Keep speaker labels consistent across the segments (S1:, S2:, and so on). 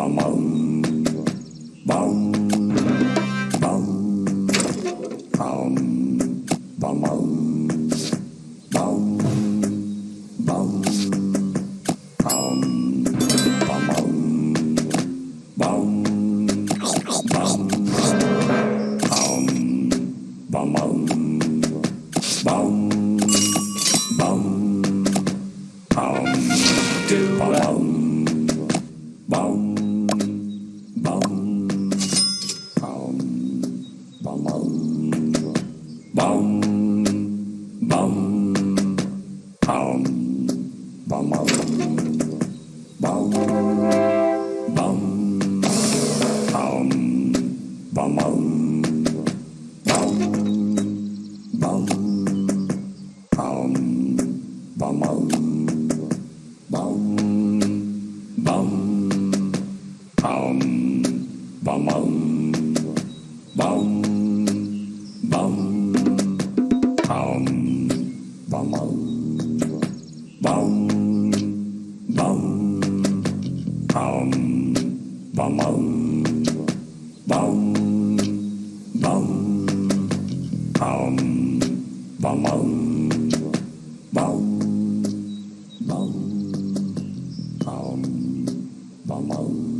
S1: bum, bum, bum. Bum, bum, bum, bum, bum, bum, bum, bum. Bum, bum, bum, bum.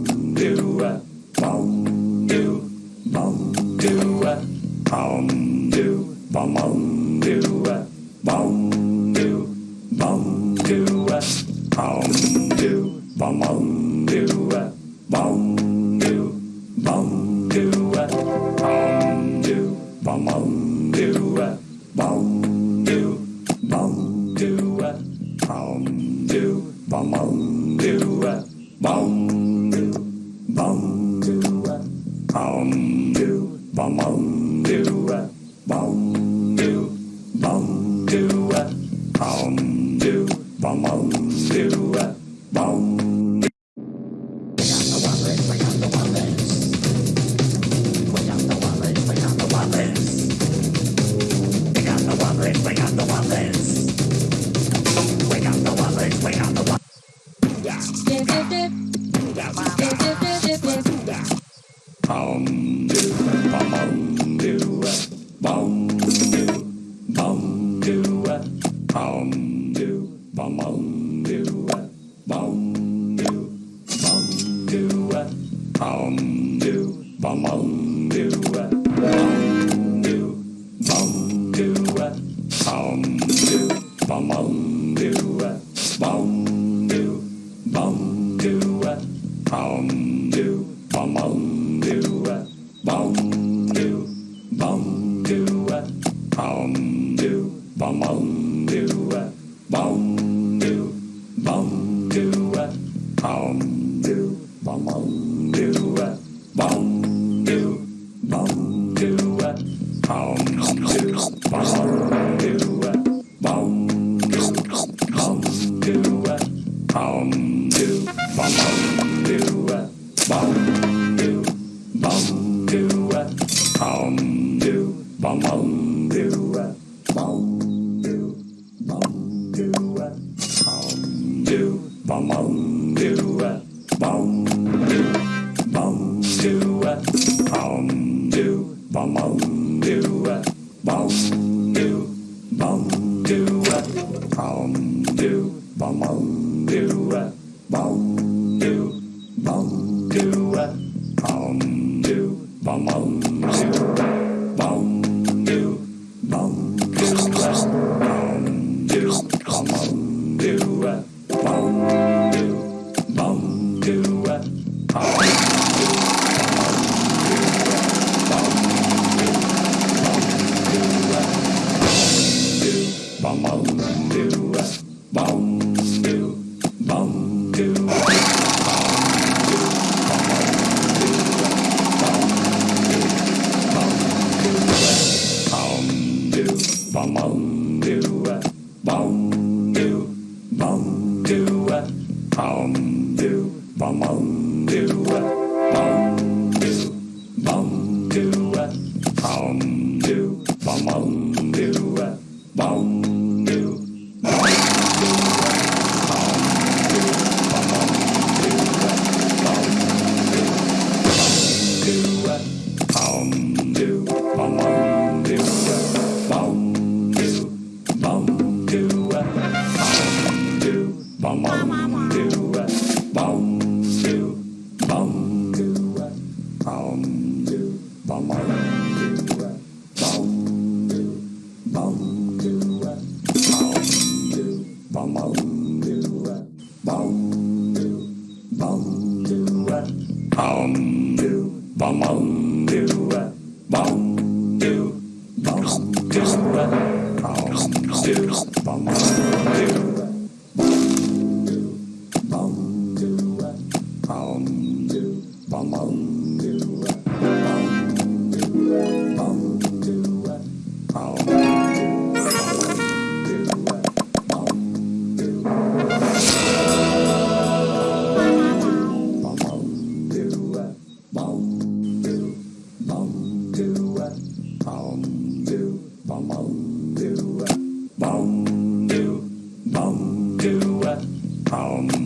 S1: bong do à, bong Sound. Bum, bum. bum do bum bum do bum do bum do bum do bum bum do bum do bum do bum do bum bum do 帮忙。Vamos.